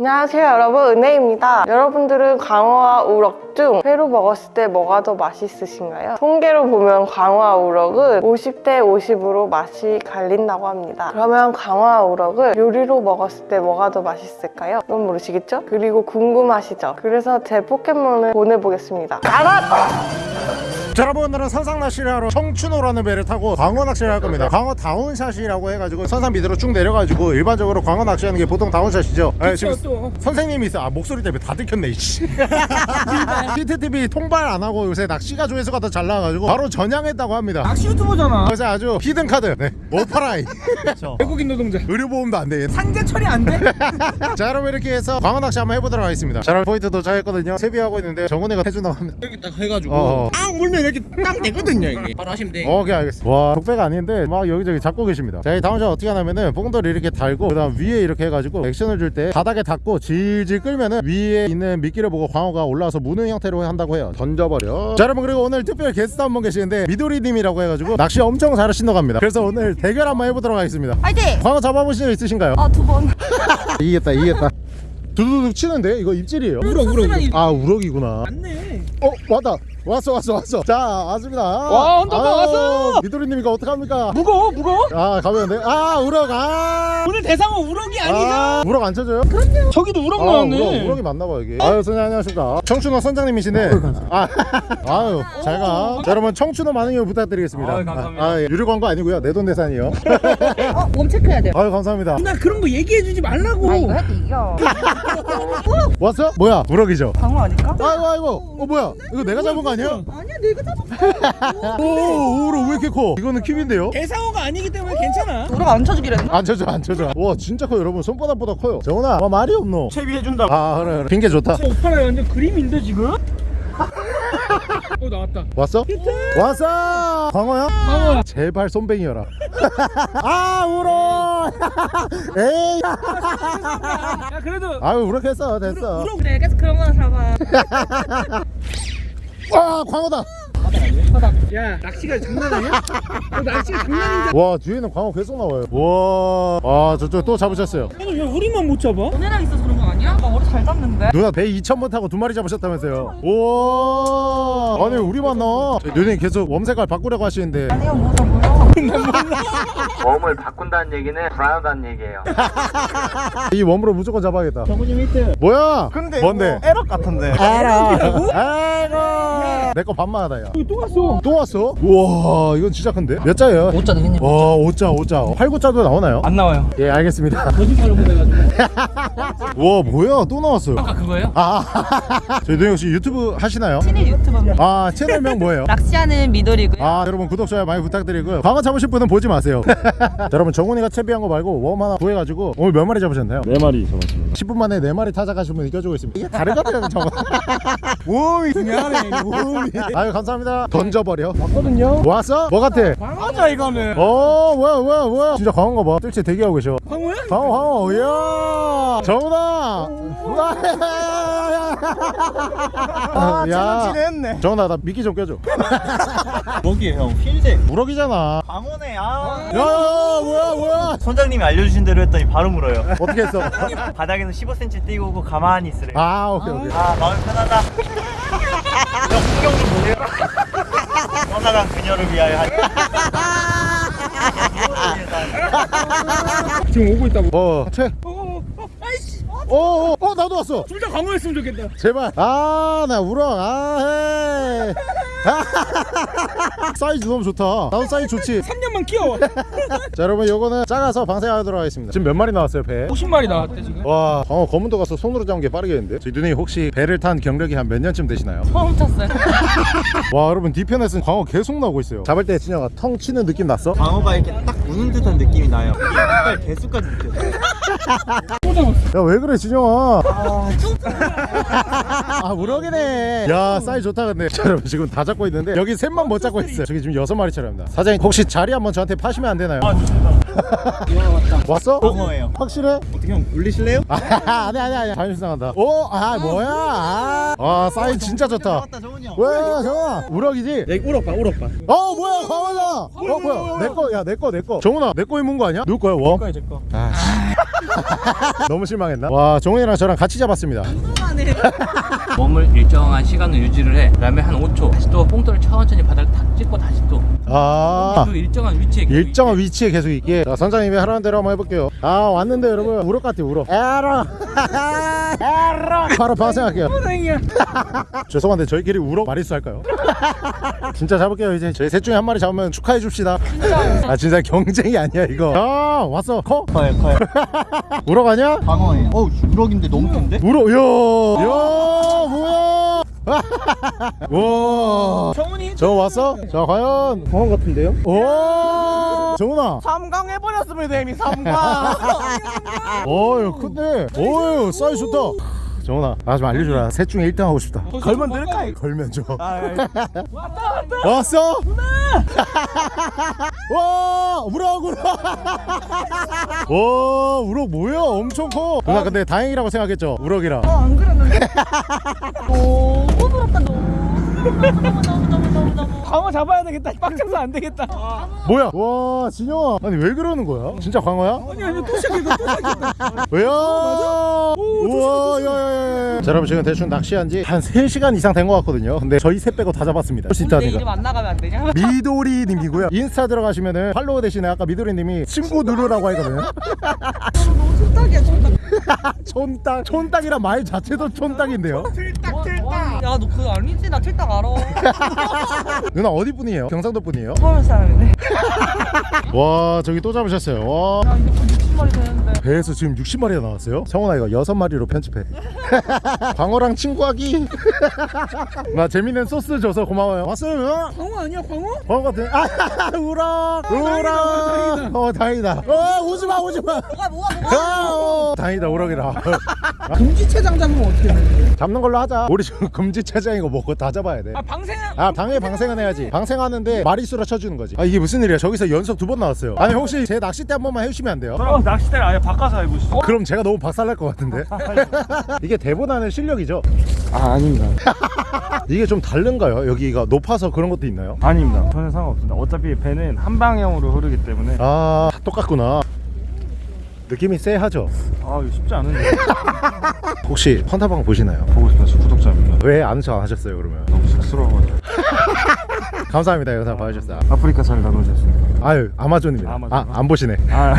안녕하세요 여러분 은혜입니다 여러분들은 광어와 우럭 중 회로 먹었을 때 뭐가 더 맛있으신가요? 통계로 보면 광어와 우럭은 50대 50으로 맛이 갈린다고 합니다 그러면 광어와 우럭을 요리로 먹었을 때 뭐가 더 맛있을까요? 그건 모르시겠죠? 그리고 궁금하시죠? 그래서 제 포켓몬을 보내보겠습니다 가라! 자, 여러분 오늘은 선상 낚시를 하러 청춘호라는 배를 타고 광어 낚시를 할 겁니다. 광어 down shot이라고 해가지고 선상 밑으로 쭉 내려가지고 일반적으로 광어 낚시하는 게 보통 down shot이죠. 아, 지금 또. 선생님이 있어. 아 목소리 때문에 다 들켰네 이씨. 히트TV 통발 안 하고 요새 낚시가 조회수가 더 잘 나와가지고 바로 전향했다고 합니다. 낚시 유튜버잖아. 그래서 아주 hidden card. 네 오파라이 외국인 노동자. 의료보험도 안돼. 산재 처리 안 돼? 자 여러분 이렇게 해서 광어 낚시 한번 해보도록 하겠습니다. 자 여러분 포인트 도착했거든요. 채비하고 있는데 정훈이가 해준다고 합니다. 이렇게 딱 해가지고. 어. 딱 물면 이렇게 딱 되거든요 이게. 바로 하시면 돼. 오케이 알겠습니다. 와 독배가 아닌데 막 여기저기 잡고 계십니다. 자 이 down shot 어떻게 하냐면은 뽕돌을 이렇게 달고 그 다음 위에 이렇게 해가지고 액션을 줄 때 바닥에 닿고 질질 끌면은 위에 있는 미끼를 보고 광어가 올라와서 무는 형태로 한다고 해요. 던져버려. 자 여러분 그리고 오늘 특별 게스트 한 분 계시는데 미도리님이라고 해가지고 낚시 엄청 잘하신다고 합니다. 그래서 오늘 대결 한번 해보도록 하겠습니다. 화이팅! 광어 잡아보신 적 있으신가요? 아, 두 번. 이기겠다 이기겠다. 두두둑 치는데 이거 입질이에요? 우럭 우럭 우럭. 아 우럭이구나. 맞네. 어 왔다 왔어 왔어 왔어 자 왔습니다 와, 헌터가 왔어! 미도리님이가 어떡합니까 무거워 무거워? 아 가면 돼아 우럭 아 오늘 대상은 우럭이 아니죠? 아, 우럭 안 쳐줘요? 저기도 우럭 아, 나왔네 우럭, 우럭이 맞나봐 여기 아유 선생님 안녕하십니까 청춘호 선장님이신데 아, 아유 잘가 여러분 청춘호 많은 이용 부탁드리겠습니다 아유, 감사합니다. 아, 예. 유료 광고 아니고요 내돈내산이요 어, 몸 체크해야 돼요. 아유 감사합니다 누나 그런 거 얘기해주지 말라고 아, 이거 해도 이겨. 왔어? 뭐야 우럭이죠? 광어 아닐까? 아이고 아이고 어 뭐야 이거 내가 잡은 거 아니야? 아니야, 내가 잡았어. 오 우럭 왜 이렇게 커? 이거는 킵인데요? 대상어가 아니기 때문에 괜찮아. 우리가 안 쳐주기로 했나? 안 쳐줘 안 쳐줘. 와 진짜 커 여러분. 손바닥보다 커요. 정훈아 와 말이 없노. 채비해준다. 아 그래 그래. 핑계 좋다. 오빠라 완전 그림인데 지금? 어 나왔다. 왔어? 왔어! 광어야? 광어. 제발 손뱅이여라. 아 울어! 에이. 야 그래도 아유 우럭했어. 됐어. 우럭 그래, 계속 그런 거나 잡아. 와 광어다 야 낚시가 장난 아니야? 어, 낚시가 장난인데 와 뒤에는 광어 계속 나와요 와아 저쪽 또 잡으셨어요 왜 우리만 못 잡아? 너네랑 있어서 그런 거 아니야? 나 머리 잘 잡는데? 누나 배 2,000번 타고 두 마리 잡으셨다면서요 우와 아니 우리만 나 누님 계속 웜색깔 바꾸려고 하시는데 아니요, 뭐죠, 뭐죠? 웜을 바꾼다는 얘기는 불안하다는 얘기예요. 이 웜으로 무조건 잡아야겠다 정훈님 히트 뭐야 뭔데 에러 같은데. 알아 아이고 내거 반만 하다 야 여기 또 갔어 또 왔어? 우와 이건 진짜 큰데? 몇 자예요? 5자 되겠니? 와 5자 5자 8, 9자도 나오나요? 안 나와요 예 알겠습니다 거짓말을 못해가지고 와 뭐야 또 나왔어요 아까 그거예요? 아 저희 노영 씨 유튜브 하시나요? 신일 유튜버입니다. 아 채널명 뭐예요? 낚시하는 미돌이고요. 아 여러분 구독 좋아요 많이 부탁드리고요 광어 잡으실 분은 보지 마세요. 자, 여러분 정훈이가 채비한 거 말고 웜 하나 구해가지고 오늘 몇 마리 잡으셨나요? 네 마리 잡았습니다. 10분 만에 4마리 타작하신 분 이겨주고 있습니다. 이게 다르거든요 정훈 웜이 중요하네 웜이. 아유 감사합니다. 던져버려. 왔거든요. 왔어? 뭐 같아? 광어자 이거는. 어 뭐야 뭐야 뭐야. 진짜 광어인가 봐. 뜰채 대기하고 계셔. 광어야? 광어 광어. 이야. 정훈아 아야 했네 정훈아 나 미끼 좀 껴줘 뭐기에요? 형 흰색. 우럭이잖아 광어네. 아. 야 뭐야 뭐야 선장님이 알려주신 대로 했더니 바로 물어요. 어떻게 했어? 바닥에는 15cm 띄고 오고 가만히 있으래요. 아, 아 오케이 오케이 마음 편하다. 형 풍경 좀 보세요. 떠나간 그녀를 위하여 한. 지금 오고 있다고 어 채. 어, 어, 어, 아이씨 어, 어, 어, 나도 왔어. 둘 다 광어였으면 좋겠다 제발. 아, 나 울어. 아, 헤이. 사이즈 너무 좋다. 나도 사이즈 좋지. 3년만 키워 자, 여러분, 요거는 작아서 방생하도록 하겠습니다. 지금 몇 마리 나왔어요, 배? 50마리 나왔대 지금 와, 광어 검은도 가서 손으로 잡은 게 빠르겠는데? 저희 누님 혹시 배를 탄 경력이 한 몇 년쯤 되시나요? 처음 탔어요. 와, 여러분, 뒤편에서는 광어 계속 나오고 있어요. 잡을 때 진영아 텅 치는 느낌 났어? 광어가 이렇게 딱 무는 듯한 느낌이 나요. 이빨 개수까지 느껴져요. 야, 왜 그래, 진영아? 아, 우럭이네. 야, 사이즈 좋다, 근데. 자, 여러분, 지금 다 잡고 있는데, 여기 셋만 못 잡고 있어요. 저기 지금 여섯 마리 차례입니다. 사장님, 혹시 자리 한번 저한테 파시면 안 되나요? 왔어? 광어예요. 확실해? 어떻게 형 물리실래요? 아, 아니, 아니, 아니. 자연스상한다. 오, 아, 뭐야? 아, 아 사이즈 진짜 좋다. 잡았다 정훈이 형. 왜, 정아? 우럭이지? 야 이거 울어봐 울어봐 어, 뭐야, 광어다. 어, 뭐야? 내 거, 야, 내 거, 내 거. 정훈아, 내 거 입은 거 아니야? 누구 거야, 워? 거야 제거 아, 씨. 너무 실망했나? 와 종훈이랑 저랑 같이 잡았습니다 몸을 일정한 시간을 유지를 해. 그 다음에 한 5초 다시 또 뽕돌을 천천히 바닥을 탁 찍고 다시 또. 그아 일정한 위치에 계속 일정한 있게. 위치에 계속 있게. 자 선장님이 하라는 대로 한번 해볼게요. 아 왔는데 여러분 우럭 같아 우럭. 에러. 에러. 바로 방생할게요. 죄송한데 저희끼리 우럭 마리수 할까요? 진짜 잡을게요 이제. 저희 셋 중에 한 마리 잡으면 축하해 줍시다. 아 진짜 경쟁이 아니야 이거. 아 왔어. 커? 커요 커요. 우럭 아니야? 광어예요. 어우 우럭인데 너무 큰데? 우럭 야, 야 뭐야 와 정훈이 저 왔어? 자 과연. 광어 같은데요? 오. 정훈아. 삼강 해버렸습니다 이미 삼강 어유 큰데. 어유 사이즈 좋다. 정훈아 나 좀 알려주라. 셋 중에 1등 하고 싶다. 걸면 늘까? 걸면 줘 아, 왔어? 와 우럭 우럭. 와 우럭 뭐야? 엄청 커. 누나 근데 다행이라고 생각했죠? 우럭이라. 안 그랬는데? 너무 부럽다 너무 너무 너무 너무 광어 잡아야 되겠다 빡쳐서 안 되겠다 뭐야 와 진영아 아니 왜 그러는 거야 진짜 광어야? 아니 아니 또 시작했다 또 시작했다 왜요? 우와 야야야 자 여러분 지금 대충 낚시한 지 한 3시간 이상 된 것 같거든요 근데 저희 셋 빼고 다 잡았습니다 할수내 있다니까 이름 안 나가면 안 되냐? 미도리 님이고요 인스타 들어가시면은 follow 대신에 아까 미도리 님이 친구 누르라고 하거든요 촌딱이야 촌딱 촌딱 촌딱이란 말 자체도 촌딱인데요 야너 그거 아니지? 나 틀딱 알아 누나 어디 분이에요? 경상도 분이에요? 서울 사람이네. 와 저기 또 잡으셨어요. 와. 야 이제 곧 60마리 되는데. 배에서 지금 60마리가 나왔어요? 성훈아 이거 6마리로 편집해. 광어랑 친구하기. 나 재밌는 소스 줘서 고마워요. 왔어요? 광어 아니야 광어? 광어 같은 아 우럭. 우럭. 어 다행이다. 어 오지마 오지마. 뭐가 뭐가 뭐가? 아, 어, 다행이다 우럭이라. 금지체장 잡으면 어떻게 돼? 잡는 걸로 하자. 우리 지금 금지체장이고 뭐고 다 잡아야 아 방생 돼아 방해 방생 은 해야지 방생하는데 마리수로 쳐주는 거지 아 이게 무슨 일이야 저기서 연속 두 번 나왔어요 아니 혹시 제 낚싯대 한 번만 해주시면 안 돼요? 어, 낚싯대를 아예 바꿔서 해보시죠 그럼 제가 너무 박살날 것 같은데 이게 대본하는 실력이죠? 아 아닙니다 이게 좀 다른가요? 여기가 높아서 그런 것도 있나요? 아닙니다 전혀 상관없습니다 어차피 배는 한 방향으로 흐르기 때문에 아 똑같구나 느낌이 쎄하죠? 아 이거 쉽지 않은데 혹시 헌타방 보시나요? 보고 싶어서 구독자입니다 왜 안서 안 하셨어요 그러면? 너무 쑥스러워가지고 감사합니다. 영상 봐주셨어요 아프리카 잘 나누셨습니다. 아유 아마존입니다. 아마존. 아, 안 보시네. 아.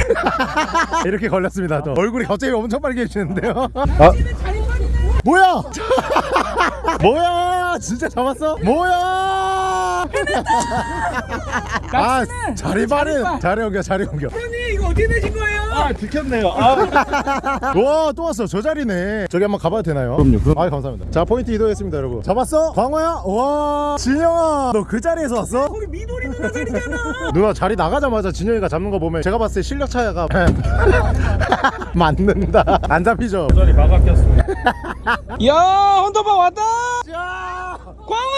이렇게 걸렸습니다 또. 얼굴이 갑자기 엄청 빨개지는데요? 아, 뭐야? 뭐야? 진짜 잡았어? 뭐야? 아 자리 빠른 자리 옮겨 자리 옮겨 어떻게 되신 거예요? 아, 들켰네요 아 와또 왔어 저 자리네 저기 한번 가봐도 되나요? 그럼요, 그럼. 아 감사합니다 자 포인트 이동했습니다 여러분 잡았어? 광어야? 와 진영아 너 그 자리에서 왔어? 우리 미도리 누나 자리잖아 누나 자리 나가자마자 진영이가 잡는 거 보면 제가 봤을 때 실력 차이가 맞는다 안 잡히죠? 자리 마가 꼈습니다 야 헌터방 왔다 출발해 오예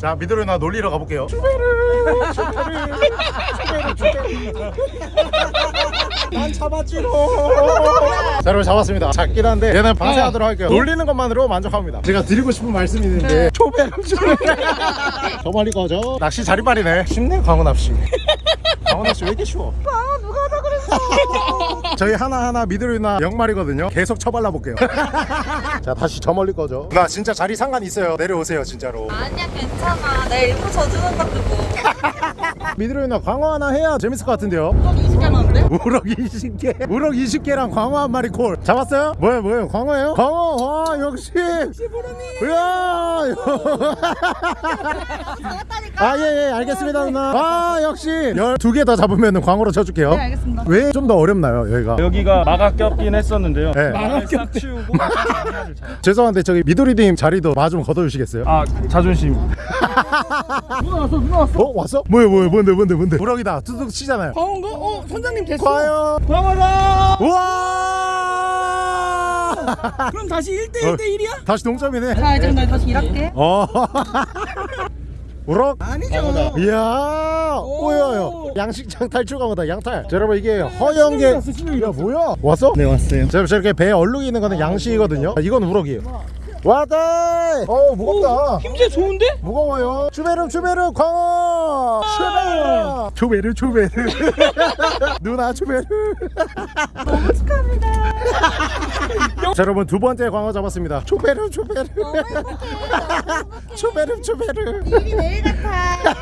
자 미드로 나 놀리러 가볼게요. 난 잡았지로 자 여러분 잡았습니다. 작긴 한데 얘는 방생하도록 할게요. 놀리는 것만으로 만족합니다. 제가 드리고 싶은 말씀이 있는데 초배름 저 멀리 꺼져 낚시 자리빨이네. 쉽네 광어 낚시. 왜 이렇게 쉬워 저희 하나하나 미드로나 영말이거든요. 계속 쳐발라 볼게요. 자 다시 저 멀리 꺼져 나 진짜 자리 상관 있어요. 내려오세요 진짜로. 아니야 괜찮아. 내가 일부러 져주는 건데 뭐. 미드로나 광어 하나 해야 재밌을 것 같은데요 또 20개 남았는데? 우럭 20개? 우럭 20개랑 광어 한 마리 콜. 잡았어요? 뭐예요 뭐예요? 광어예요? 광어? 와 역시! 이야 아예예 알겠습니다 누나. 아 역시! 12개 더 잡으면 광어로 쳐줄게요. 네 알겠습니다. 왜 좀 더 어렵나요 여기가? 여기가 마가 꼈긴 했었는데요. 네. 마가 싹 치우고 하나를 잘- 죄송한데 저기 미도리님 자리도 마 좀 걷어주시겠어요? 아 자존심. 어 왔어? 뭐예요 뭐예요? 뭔데 뭔데 뭔데? 우럭이다. 뚜둑 치잖아요. 광어인가? 어 선장님 됐어 과연 광어다 우와 그럼 다시 1대1 대 1이야? 다시 동점이네 자 이제 나 다시 일할게 어. 우럭? 아니죠 이야, 오야야. 양식장 탈출 강어다, 양탈. 자, 여러분 이게 허영계. 야, 뭐야? 왔어? 네 왔어요 자, 저렇게 배에 얼룩이 있는 거는 양식이거든요. 아, 이건 우럭이에요. 왔다 어 무겁다. 힘새 좋은데? 무거워요. 추베르 추베르 광어! 추베르 추베르 추베르 누나 추베르 너무 축하합니다. 자 여러분 두 번째 광어 잡았습니다. 추베르 추베르 추베르 추베르 일이 내일 같아.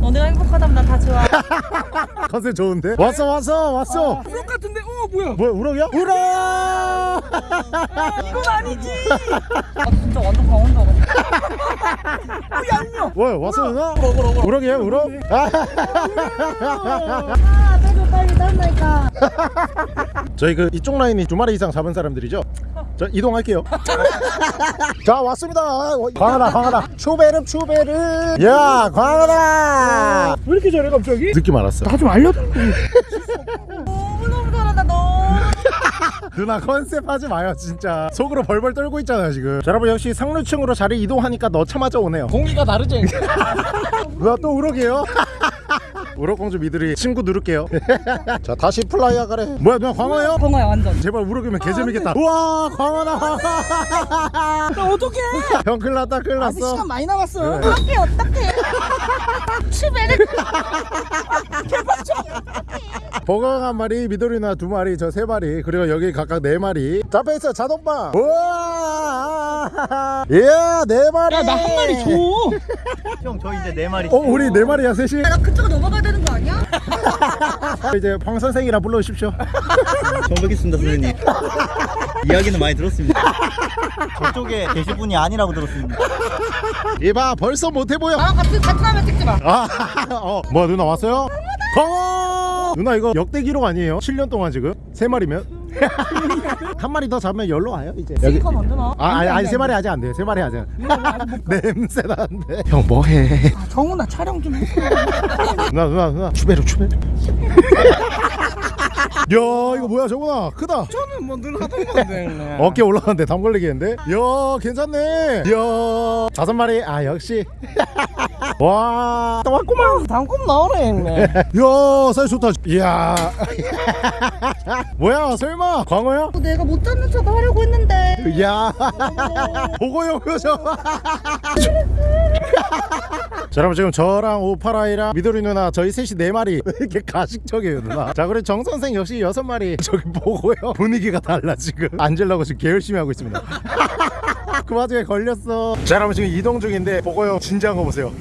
너네가 행복하다면 난다 좋아. 컨셉 좋은데? 왔어 왔어 왔어. 우럭 같은데? 어 뭐야? 뭐야 우럭이야? 우럭! 이건 아니지. 아 진짜 완전 강원도 알아. 뭐야 왔어 누나? 우럭이야 우럭? 아, 아 빼줘 빨리 딴다니까. 저희 그 이쪽 라인이 두 마리 이상 잡은 사람들이죠? 저 이동할게요. 자 왔습니다. 광하다 광하다. 추베르 추베르. 야 광하다. 왜 이렇게 잘해 갑자기? 느낌 알았어. 나좀 너무. 누나 컨셉 하지 마요 진짜. 속으로 벌벌 떨고 있잖아요 지금. 자, 여러분 역시 상류층으로 자리 이동하니까 넣자마자 오네요. 공기가 다르지? 누나 또 우럭이에요? 우럭공주 미들이 친구 누를게요. 자 다시 플라이어 가래. 뭐야 누나 광어예요? 광어야 완전. 제발 우럭이면 개재밌겠다. 우와 광어다. 나 어떡해? 형 큰일 났다 큰일 아직 났어. 시간 많이 남았어. 어떡해 어떡해. 추베르. 버거가 한 마리, 미도리나 두 마리, 저 세 마리, 그리고 여기 각각 네 마리. 잡혀 있어 자동방. 우와, 예, 네 마리. 야 나 한 마리 줘. 형 저 이제 네 마리 어, 우리 네 마리야 셋이. 나 그쪽으로 넘어가야 되는 거 아니야? 이제 황 선생이라 불러주십시오. 처음 뵙겠습니다 선생님 이야기는 많이 들었습니다 저쪽에 계실 분이 아니라고 들었습니다 이봐, 벌써 못해 보여. 나랑 같이 같이 하면 찍지 마. 아, 어, 뭐야 누나 왔어요? 광어! 누나 이거 역대 기록 아니에요? 7년 동안 지금 세 마리면? 한 마리 더 잡으면 열로 와요 이제. 여기. 이거 먼저 나. 아, 아니, 아니 세 마리 아직 안 돼. 세 마리 아직. 냄새 나는데. 형 뭐해? 정훈아 촬영 좀 해. 누나 누나 누나 추베르 추베르 야 이거 뭐야 정훈아 크다 저는 뭐 늘 하던 건데. 어깨 올라가는데 담 걸리겠는데 야 괜찮네 야 다섯 마리 아 역시 와 또 왔구만 단꿈 나오네 형네. 야 사이즈 좋다 이야 뭐야 설마? 광어야? 내가 못 잡는 척 하려고 했는데. 야 보고요 표정 자 여러분 지금 저랑 오파라이랑 미도리 누나 저희 셋이 네 마리. 왜 이렇게 가식적이에요 누나? 자 그리고 정 선생 역시 여섯 마리. 저기 보고요. 분위기가 달라 지금. 앉으려고 지금 개 열심히 하고 있습니다. 그 와중에 걸렸어. 자 여러분 지금 이동 중인데 보고요. 진지한 거 보세요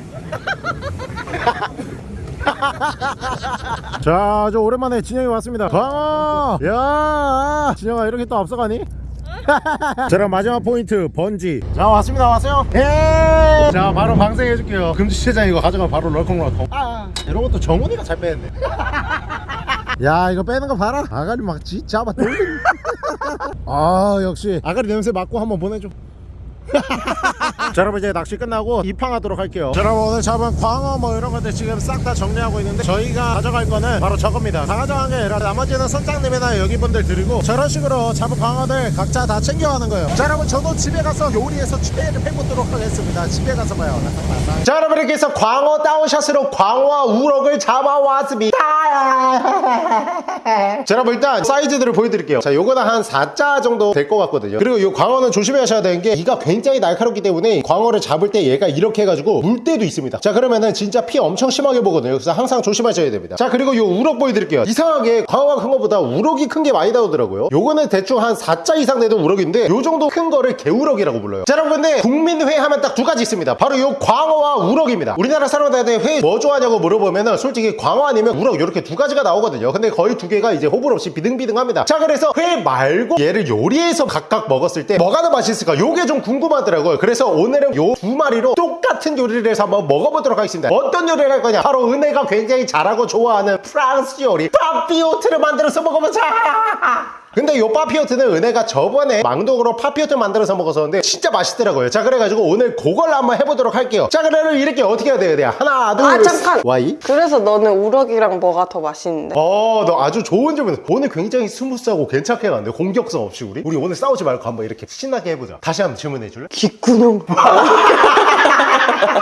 자 아주 오랜만에 진영이 왔습니다. 광어 야 진영아 이렇게 또 앞서가니? 자 그럼 마지막 포인트 번지. 자 왔습니다. 왔어요? 예! 자 바로 방생해 줄게요. 금지체장 이거 가져가 바로 럴컹럴컹. 아 이런 것도 정훈이가 잘 빼는데. 야 이거 빼는 거 봐라. 아가리 막 진짜 막 돌리네 아 역시. 아가리 냄새 맡고 한번 보내줘 자 여러분 이제 낚시 끝나고 입항하도록 할게요. 자 여러분 오늘 잡은 광어 뭐 이런 것들 지금 싹 다 정리하고 있는데 저희가 가져갈 거는 바로 저겁니다. 다 가져간 게 아니라 나머지는 선장님이나 여기 분들 드리고 저런 식으로 잡은 광어들 각자 다 챙겨가는 거예요. 자 여러분 저도 집에 가서 요리해서 최애를 해보도록 하겠습니다. 집에 가서 봐요. 자 여러분 이렇게 해서 광어 다운샷으로 광어와 우럭을 잡아왔습니다. 자 여러분 일단 사이즈들을 보여드릴게요. 자 요거는 한 4자 정도 될 것 같거든요. 그리고 요 광어는 조심해 하셔야 되는 게 이가 굉장히 날카롭기 때문에 광어를 잡을 때 얘가 이렇게 해가지고 물 때도 있습니다. 자 그러면은 진짜 피 엄청 심하게 보거든요. 그래서 항상 조심하셔야 됩니다. 자 그리고 요 우럭 보여드릴게요. 이상하게 광어가 큰 것보다 우럭이 큰 게 많이 나오더라고요. 요거는 대충 한 4자 이상 되는 우럭인데 요 정도 큰 거를 개우럭이라고 불러요. 자 여러분 근데 국민회 하면 딱 두 가지 있습니다. 바로 요 광어와 우럭입니다. 우리나라 사람들한테 회 뭐 좋아하냐고 물어보면은 솔직히 광어 아니면 우럭 이렇게 두 가지가 나오거든요. 근데 거의 두 개가 이제 호불 없이 비등비등합니다. 자 그래서 회 말고 얘를 요리해서 각각 먹었을 때 뭐가 더 맛있을까? 요게 좀 궁금 하더라고요. 그래서 오늘은 요 두 마리로 똑같은 요리를 해서 한번 먹어보도록 하겠습니다. 어떤 요리를 할 거냐? 바로 은혜가 굉장히 잘하고 좋아하는 프랑스 요리. papillote를 만들어서 먹어보자 근데 요 papillote는 은혜가 저번에 망둑으로 papillote 만들어서 먹었었는데 진짜 맛있더라고요 자 그래가지고 오늘 그걸 한번 해보도록 할게요 자 그러면 이렇게 어떻게 해야 돼요 돼요 하나 둘 아, 잠깐! 와이 그래서 너는 우럭이랑 뭐가 더 맛있는데? 어, 너 아주 좋은 질문. 오늘 굉장히 smooth하고 괜찮게 갔는데 공격성 없이 우리. 우리 오늘 싸우지 말고 한번 이렇게 신나게 해보자. 다시 한번 질문해 줄래? 귓구녕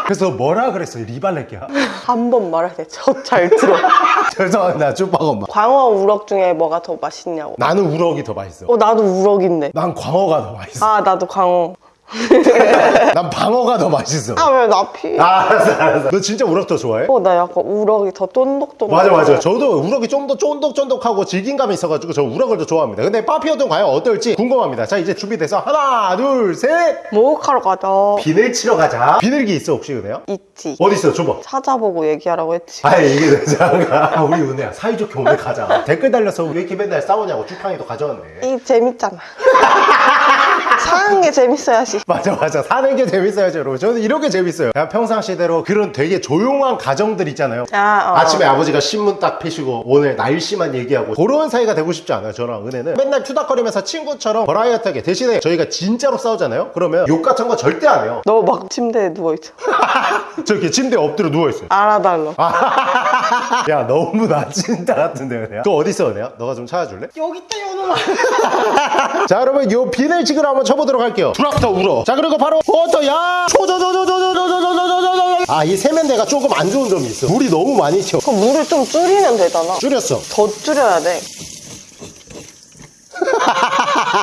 그래서 뭐라 그랬어? 리발레끼야. 한 번 말할 때 저 잘 들어 죄송합니다, 쭈빵 엄마. 광어 우럭 중에 뭐가 더 맛있냐고 나는 우럭이 더 맛있어. 어 나도 우럭인데 난 광어가 더 맛있어. 아 나도 광어 난 방어가 더 맛있어 아 왜 나피? 아, 알았어 알았어 너 진짜 우럭 더 좋아해? 어, 나 약간 우럭이 더 쫀득쫀득. 맞아 맞아 저도 우럭이 좀 더 쫀득쫀득하고 질긴감이 있어가지고 저 우럭을 더 좋아합니다 근데 파피어는 과연 어떨지 궁금합니다 자 이제 준비돼서 하나 둘셋 목욕하러 가자. 비늘 치러 가자 비늘기 있어 혹시 은혜야? 있지. 어디 있어 줘봐 찾아보고 얘기하라고 했지. 아 이게 되잖아 아, 우리 은혜야 사이좋게 오늘 가자 댓글 달려서 왜 이렇게 맨날 싸우냐고 쭈팡이도 가져왔네 이 재밌잖아. 사는 게 재밌어야지. 맞아 맞아 사는 게 재밌어야죠 여러분 저는 이렇게 재밌어요 그냥 평상시대로 그런 되게 조용한 가정들 있잖아요 아, 어. 아침에 아버지가 신문 딱 펴시고 오늘 날씨만 얘기하고 그런 사이가 되고 싶지 않아요 저랑 은혜는 맨날 투닥거리면서 친구처럼 버라이어트하게 대신에 저희가 진짜로 싸우잖아요 그러면 욕 같은 거 절대 안 해요 너 막 침대에 누워있어. 저렇게 침대에 엎드려 누워있어요 알아달라. 야 너무 나 진짜 같은데 은혜야 그거 어딨어 은혜야? 너가 좀 찾아줄래? 여기 있다, 연우아. 자 여러분 요 비늘 지그를 한번 쳐 보도록 할게요 드랍터 울어 자 그리고 바로 어떠야 초조조조조조조조조조조조 아이 세면대가 조금 안 좋은 점이 있어 물이 너무 많이 튀어 그 물을 좀 줄이면 되잖아. 줄였어 더 줄여야 돼.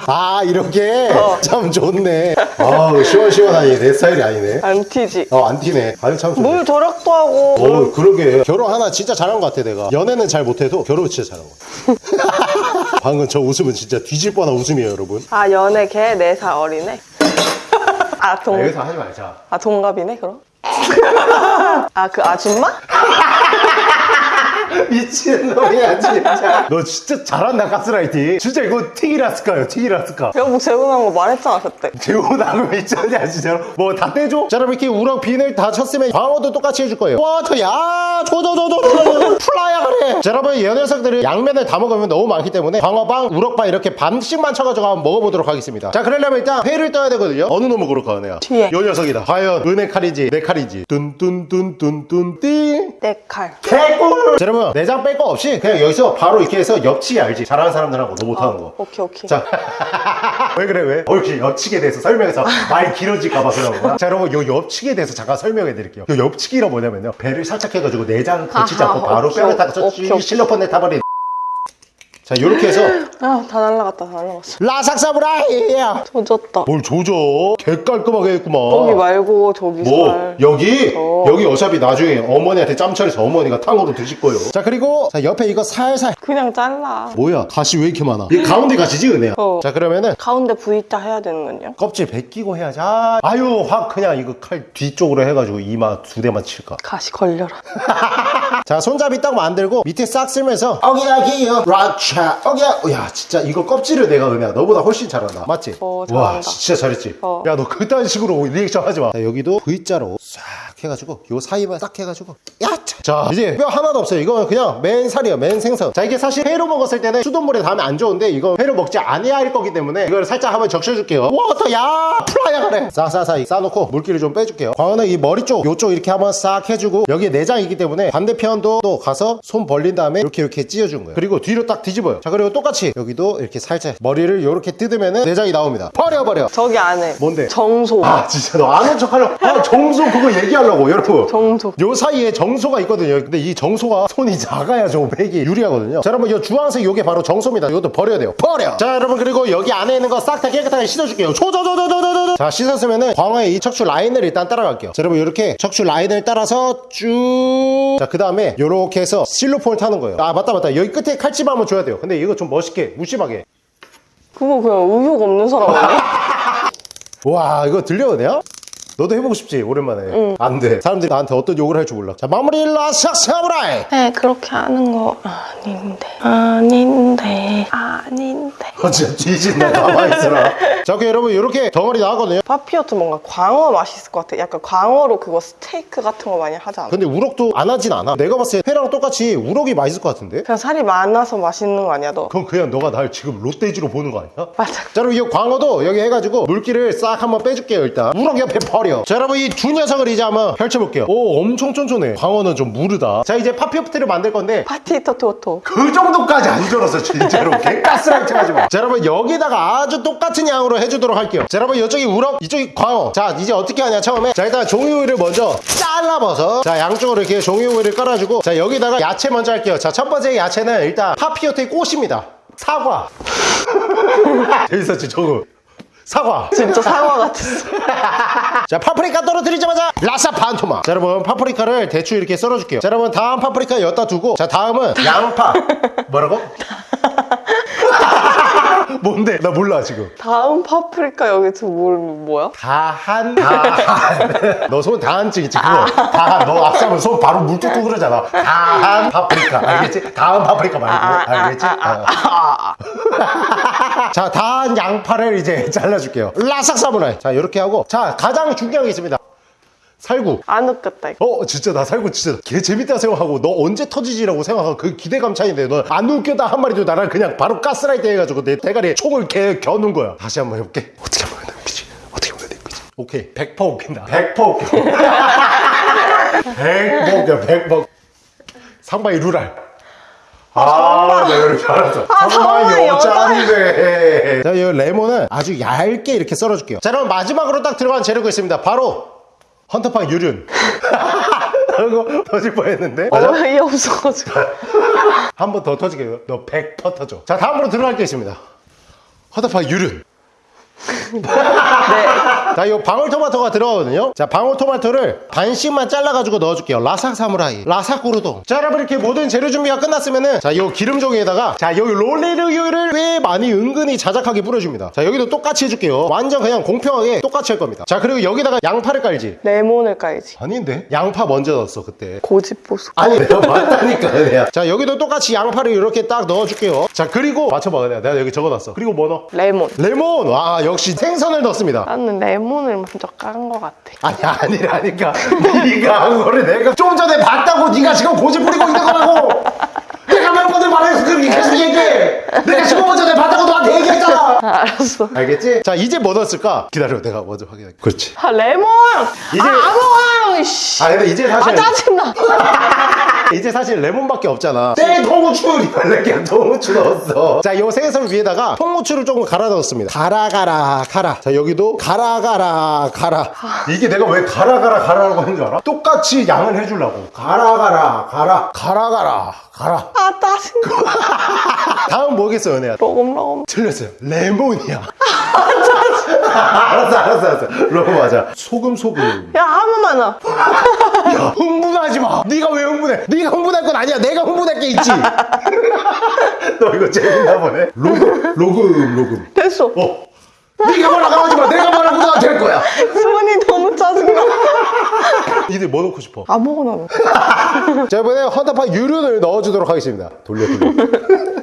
아 이렇게 어. 참 좋네 아 시원시원하니 내 스타일이 아니네 안 튀지. 어 안 튀네 아유 참 좋네 물 절약도 하고. 어 그러게 결혼 하나 진짜 잘한 것 같아 내가 연애는 잘 못해도 결혼 진짜 잘한 것 같아 방금 저 웃음은 진짜 뒤질 뻔한 웃음이에요 여러분 아, 연애 걔 4살 어리네. 아, 동, 여기서 하지 말자 아, 동갑이네, 그럼? 아, 그 아줌마? 미친놈이야 진짜. 너 진짜 잘한다 가스라이팅. 진짜 이거 튀기라스카요 튀기라스카. 여보, 재혼한 거 말했잖아, 그때. 재혼하고 미쳤냐 진짜로 뭐 다 떼줘? 자 여러분 이렇게 우럭 비늘 다 쳤으면 광어도 똑같이 해줄 거예요. 와저야 조조조조 플라야 그래. 자 여러분 이 녀석들은 양면을 다 먹으면 너무 많기 때문에 광어빵 우럭빵 이렇게 반씩만 쳐가지고 한번 먹어보도록 하겠습니다. 자 그러려면 일단 회를 떠야 되거든요. 어느 놈을 고를까 은혜야? 뒤에. 요 녀석이다. 과연 은혜 칼인지 내 칼인지. 뚠뚠뚠뚠뚠 띵내 칼. 개꿀! 자, 여러분 내장 뺄 거 없이 그냥 여기서 바로 이렇게 해서 엽치기 알지? 잘하는 사람들하고 너 못하는 거 오케이, 오케이. 자, 왜 그래 왜? 어, 이렇게 엽치기에 대해서 설명해서 말 길어질까봐 그런 거야. 자, 여러분 요 엽치기에 대해서 잠깐 설명해 드릴게요. 요 엽치기가 뭐냐면요, 배를 살짝 해가지고 내장 거치지 않고 바로 뼈를 오케이. 실로폰에 타버린. 자, 요렇게 해서 아, 다 날라갔다, 다 날라갔어. 라삭사브라이야. 조졌다. 뭘 조져? 개 깔끔하게 했구만. 여기 말고 저기 뭐 살. 여기 어. 여기 어차피 나중에 어머니한테 짬처리해서 어머니가 탕으로 드실 거예요. 자 그리고 자 옆에 이거 살살 그냥 잘라. 뭐야 가시 왜 이렇게 많아? 이 가운데 가시지 은혜야? 어. 자 그러면은 가운데 V자 해야 되는군요. 껍질 벗기고 해야지 아, 아유 확 그냥 이거 칼 뒤쪽으로 해가지고 이마 두 대만 칠까 가시 걸려라. 자 손잡이 딱 만들고 밑에 싹 쓸면서 어기야기요 라차 어기야 야 진짜 이거 껍질을 내가 은혜야 너보다 훨씬 잘한다 맞지? 어, 와. 진짜 잘했지? 어. 야너 그딴 식으로 리액션 하지 마 자, 여기도 V자로 싹 해가지고 요 사이만 딱 해가지고 야차 자 이제 뼈 하나도 없어요. 이거는 그냥 맨 살이야 맨 생선. 자 이게 사실 회로 먹었을 때는 수돗물에 닿으면 안 좋은데 이거 회로 먹지 않아야 할 거기 때문에 이걸 살짝 한번 적셔줄게요. 워터야 플라야 그래 싸싸싸 싸놓고 물기를 좀 빼줄게요. 광어는 이 머리 쪽 요쪽 이렇게 한번 싹 해주고 여기에 내장이기 때문에 반대편도 또 가서 손 벌린 다음에 이렇게 이렇게 찢어준 거예요. 그리고 뒤로 딱 뒤집어요. 자 그리고 똑같이 여기도 이렇게 살짝 머리를 이렇게 뜯으면은 내장이 나옵니다. 버려 버려. 저기 안에. 뭔데? 정소. 아 진짜 너 아는 척하려고. 아 정소 그거 얘기하려고 여러분. 정소. 요 사이에 정소가 있거든요. 근데 이 정소가 손이 작아야 좀 백이 유리하거든요. 자 여러분 이 주황색 요게 바로 정소입니다. 이것도 버려야 돼요. 버려! 자 여러분 그리고 여기 안에 있는 거 싹 다 깨끗하게 씻어줄게요. 조조조조조조조 자 씻었으면은 광어의 이 척추 라인을 일단 따라갈게요. 자 여러분 이렇게 척추 라인을 따라서 쭉 자 그 다음에 요렇게 해서 실로폰을 타는 거예요. 아 맞다 맞다. 여기 끝에 칼집 한번 줘야 돼요. 근데 이거 좀 멋있게 무심하게. 그거 그냥 의욕 없는 사람 아니야? 와 이거 들려도 돼요? 너도 해보고 싶지 오랜만에 안돼 사람들이 나한테 어떤 욕을 할 줄 몰라 자 마무리 라삭 사무라이 네, 그렇게 하는 거 아닌데. 아닌데. 아닌데. 어, 진짜 뒤진다 가만히 있어라 자 오케이 여러분 이렇게 덩어리 나왔거든요 papillote 뭔가 광어 맛있을 것 같아. 약간 광어로 그거 스테이크 같은 거 많이 하지 않아? 근데 우럭도 안 하진 않아 내가 봤을 때 회랑 똑같이 우럭이 맛있을 것 같은데 그냥 살이 많아서 맛있는 거 아니야, 너? 그럼 그냥 너가 날 지금 또 돼지로 보는 거 아니야? 맞아. 자 여러분 이 광어도 여기 해가지고 물기를 싹 한번 빼줄게요 일단 우럭 옆에 버 려. 자 여러분 이 두 녀석을 이제 한번 펼쳐볼게요. 오 엄청 쫀쫀해. 광어는 좀 무르다. 자 이제 papillote를 만들 건데 파티 토 토토. 그 정도까지 안 졸았어 진짜로. 개가스라이팅 하지 마자 여러분 여기다가 아주 똑같은 양으로 해주도록 할게요. 자 여러분 이쪽이 우럭 이쪽이 광어. 자 이제 어떻게 하냐 처음에. 자 일단 종이호일을 먼저 잘라버섯 자 양쪽으로 이렇게 종이호일을 깔아주고. 자 여기다가 야채 먼저 할게요. 자 첫 번째 야채는 일단 papillote의 꽃입니다. 사과. 재밌었지 저거 사과 진짜 사과 같았어. 자 파프리카 떨어뜨리자마자 라사 반토막 자 여러분 파프리카를 대충 이렇게 썰어줄게요 자 여러분 다음 파프리카 여기다 두고 자 다음은 양파 뭐라고? 뭔데? 나 몰라 지금 다음 파프리카 여기서 뭘 뭐야? 다한 다한 너 손 다한 찍있지 그거 다한 너 앞서면 손 바로 물 뚝뚝 흐르잖아 다한 파프리카 알겠지? 다음 파프리카 말고 알겠지? 어. 자 다한 양파를 이제 잘라줄게요. 라삭 사무라이 자 이렇게 하고. 자 가장 중요한 게 있습니다. 살구. 안 웃겼다 이거. 어 진짜 나 살고 진짜 개 재밌다 생각하고 너 언제 터지지라고 생각하고 그 기대감 차이인데 너안 웃겼다 한 마리도 나랑 그냥 바로 가스라이트 해가지고 내 대가리에 총을 개 겨눈 거야. 다시 한 번 해볼게. 어떻게 하면 내 웃기지? 어떻게 하면 내 웃기지? 오케이. 100% 웃긴다. 100% 웃겨. 100% 웃겨 100% 상바이 루랄 아, 내가 이렇게 알았어. 상바이 상바이 여자인데. 자, 이 레몬은 아주 얇게 이렇게 썰어줄게요. 자, 그럼 마지막으로 딱 들어간 재료가 있습니다. 바로 헌터팡 유륜. 이거 터질 뻔했는데. 맞아? 어 이 없어가지고. 한 번 더 터지게 해요. 너100% 터져. 자, 다음으로 들어갈 게 있습니다. 헌터팡 유륜. 네. 자, 이 방울토마토가 들어가거든요. 자, 방울토마토를 반씩만 잘라가지고 넣어줄게요. 라삭 사무라이, 라삭 고르동. 자, 여러분 이렇게 모든 재료 준비가 끝났으면은 자, 요 기름종에다가 자, 여기 롤레르유를 꽤 많이 은근히 자작하게 뿌려줍니다. 자, 여기도 똑같이 해줄게요. 완전 그냥 공평하게 똑같이 할 겁니다. 자, 그리고 여기다가 양파를 깔지. 레몬을 깔지. 아닌데? 양파 먼저 넣었어 그때. 고집보수. 아니 내가 맞다니까 내가 자 여기도 똑같이 양파를 이렇게 딱 넣어줄게요 자 그리고 맞춰봐 내가, 내가 여기 적어놨어 그리고 뭐 넣어? 레몬. 레몬 와 역시 생선을 넣습니다 나는 레몬을 먼저 깐 것 같아. 아니 아니라니까 네가 한 거를 내가 좀 전에 봤다고 네가 지금 고집 부리고 있는 거라고 내가 몇 번을 말해서 그렇게 계속 얘기해 내가 15분 전에 봤다고 너한테 얘기했잖아 아, 알았어. 알겠지? 자 이제 뭐 넣었을까? 기다려 내가 먼저 확인할게 그렇지 아 레몬. 이제- 아 아무거나. 씨. 아 근데 이제 아 사실 짜증나. 이제 사실 레몬밖에 없잖아. 땡 통후추 이렇게 통후추 넣었어. 자, 요 생선 위에다가 통후추를 조금 갈아 넣었습니다. 가라 가라 가라. 자, 여기도 가라 가라 가라. 이게 내가 왜 가라 가라 가라라고 하는 줄 알아? 똑같이 양을 해주려고. 가라 가라 가라 가라 가라 가라. 아 짜증나. 다음 뭐겠어, 은혜야? 로금로금. 틀렸어요. 레몬이야. 알았어, 알았어, 알았어. 레몬 맞아. 소금, 소금. 야 아무 야, 흥분하지 마. 네가 왜 흥분해? 네가 흥분할 건 아니야. 내가 흥분할 게 있지. 너 이거 재밌나 보네. 로금, 로금, 로금. 됐어. 어. 네가 뭐라고 하지 마. 내가 뭐라고 하될 거야. 손이 너무 짜증나. 이들 뭐 넣고 싶어? 아무거나. 넣어. 자, 이번에 헌터파 유륜을 넣어주도록 하겠습니다. 돌려, 돌려.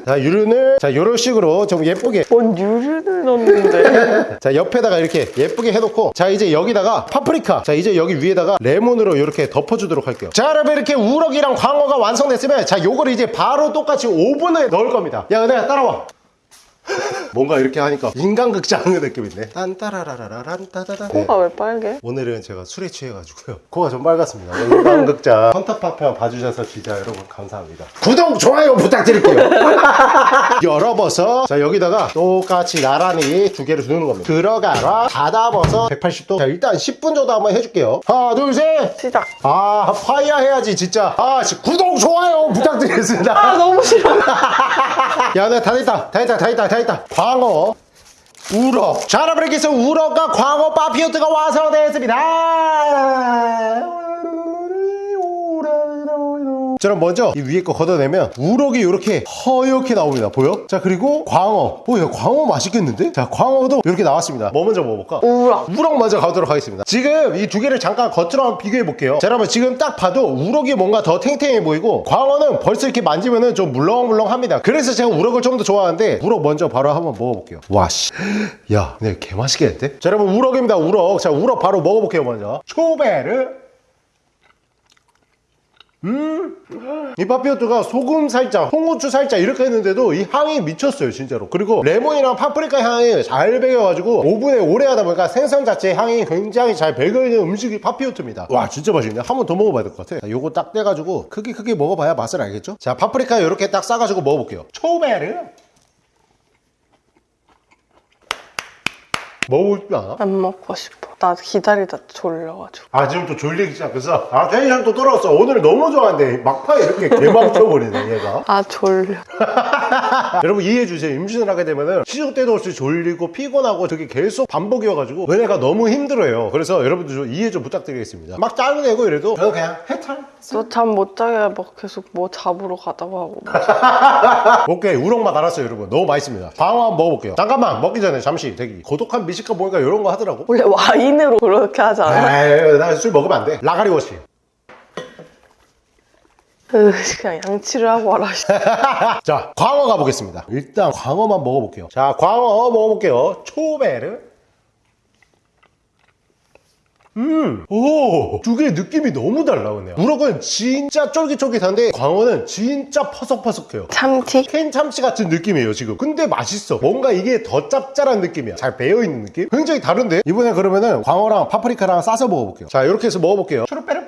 자, 유륜을, 자, 요런 식으로 좀 예쁘게. 뭔 유류를 넣는데. 자, 옆에다가 이렇게 예쁘게 해놓고. 자, 이제 여기다가 파프리카. 자, 이제 여기 위에다가 레몬으로 이렇게 덮어주도록 할게요. 자, 여러분 이렇게 우럭이랑 광어가 완성됐으면, 자, 요거를 이제 바로 똑같이 오븐에 넣을 겁니다. 야, 은혜야, 따라와. 뭔가 이렇게 하니까 인간극장 느낌인데. 딴따라라라란 따다다. 네. 코가 왜 빨개? 오늘은 제가 술에 취해가지고요. 코가 좀 빨갛습니다. 인간극장 헌터파편 봐주셔서 진짜 여러분 감사합니다. 구독, 좋아요 부탁드릴게요. 열어봐서 자 여기다가 똑같이 나란히 두 개를 두는 겁니다. 들어가라 닫아봐서 180도. 자 일단 10분 정도 한번 해줄게요. 하나 둘 셋. 시작. 아 파이어 해야지 진짜. 아 씨, 구독, 좋아요 부탁드리겠습니다. 아 너무 싫어. 야, 네, 다 됐다. 다 됐다. 다 됐다. 다 됐다. 광어. 우럭. 자, 여러분, 이렇게 해서 우럭과 광어 파피오트가 완성되었습니다. 자, 그럼 먼저 이 위에 거 걷어내면 우럭이 이렇게 허옇게 나옵니다. 보여? 자, 그리고 광어. 오, 야, 광어 맛있겠는데? 자, 광어도 이렇게 나왔습니다. 뭐 먼저 먹어볼까? 우럭. 우럭 먼저 가도록 하겠습니다. 지금 이 두 개를 잠깐 겉으로 한번 비교해 볼게요. 자, 여러분 지금 딱 봐도 우럭이 뭔가 더 탱탱해 보이고 광어는 벌써 이렇게 만지면은 좀 물렁물렁합니다. 그래서 제가 우럭을 좀 더 좋아하는데 우럭 먼저 바로 한번 먹어볼게요. 와 씨, 야, 네, 개 맛있겠는데? 자, 여러분 우럭입니다. 우럭. 자, 우럭 바로 먹어볼게요 먼저. 초베르. 이 papillote가 소금 살짝, 홍후추 살짝 이렇게 했는데도 이 향이 미쳤어요, 진짜로. 그리고 레몬이랑 파프리카 향이 잘 배겨가지고 오븐에 오래 하다 보니까 생선 자체 향이 굉장히 잘 배겨있는 음식이 papillote입니다. 와, 진짜 맛있네. 한 번 더 먹어봐야 될 것 같아. 자, 요거 딱 떼가지고 크게 크게 먹어봐야 맛을 알겠죠? 자, 파프리카 이렇게 딱 싸가지고 먹어볼게요. 초베르. 먹고 싶지 않아? 안 먹고 싶어. 나 기다리다 졸려가지고. 아 지금 또 졸리기 시작해서? 아 텐션 또 떨어졌어. 오늘 너무 좋아하는데 막판에 이렇게 개망쳐버리네 얘가. 아 졸려. 여러분 이해해 주세요. 임신을 하게 되면은 시도 때도 없이 졸리고 피곤하고 저게 계속 반복이어가지고 은혜가 너무 힘들어요. 그래서 여러분들 좀 이해 좀 부탁드리겠습니다. 막 짜증내고 이래도 저는 그냥 해탈? 너잠못 자게 막 계속 뭐 잡으러 가자고 하고. 오케이 우럭맛 알았어요 여러분. 너무 맛있습니다. 광어 한번 먹어볼게요. 잠깐만 먹기 전에 잠시 대기. 고독한 미식가 보니까 이런 거 하더라고. 원래 와인 으로 그렇게 하지 않아? 나술 먹으면 안 돼. 라가리 wash. 으, 그냥 양치를 하고 와라. 씨. 자 광어 가보겠습니다. 일단 광어만 먹어볼게요. 자 광어 먹어볼게요. 초베르 음, 오, 두 개의 느낌이 너무 달라, 그냥. 우럭은 진짜 쫄깃쫄깃한데, 광어는 진짜 퍼석퍼석해요. 참치? 캔 참치 같은 느낌이에요, 지금. 근데 맛있어. 뭔가 이게 더 짭짤한 느낌이야. 잘 배어있는 느낌? 굉장히 다른데? 이번에 그러면은 광어랑 파프리카랑 싸서 먹어볼게요. 자, 이렇게 해서 먹어볼게요. 초록빼름.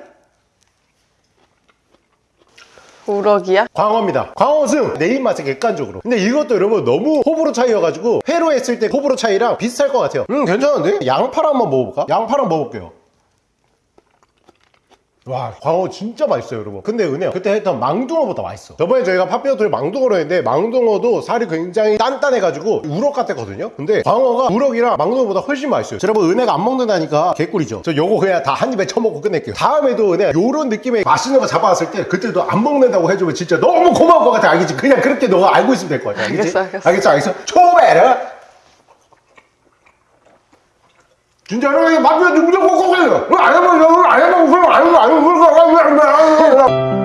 우럭이야? 광어입니다. 광어승 내 입맛에 객관적으로. 근데 이것도 여러분 너무 호불호 차이여가지고 회로 했을 때 호불호 차이랑 비슷할 것 같아요. 음 괜찮은데? 양파를 한번 먹어볼까? 양파랑 먹어볼게요. 와 광어 진짜 맛있어요 여러분. 근데 은혜야 그때 했던 망둥어보다 맛있어. 저번에 저희가 팥비어토를 망둥어로 했는데 망둥어도 살이 굉장히 단단해가지고 우럭 같았거든요? 근데 광어가 우럭이랑 망둥어보다 훨씬 맛있어요. 자, 여러분 은혜가 안 먹는다니까 개꿀이죠. 저 요거 그냥 다 한 입에 쳐먹고 끝낼게요. 다음에도 은혜 요런 느낌의 맛있는 거 잡아왔을 때 그때도 안 먹는다고 해주면 진짜 너무 고마울 것 같아. 알겠지? 그냥 그렇게 너가 알고 있으면 될것 같아. 알겠지? 알겠어, 알겠어. 알겠어 알겠어? 초베르 진짜 여러분 맛비어 무조건 꼭 해요. 안 해먹으면 안 해먹으면 안 해먹으면 안 해먹으면 안 해먹으면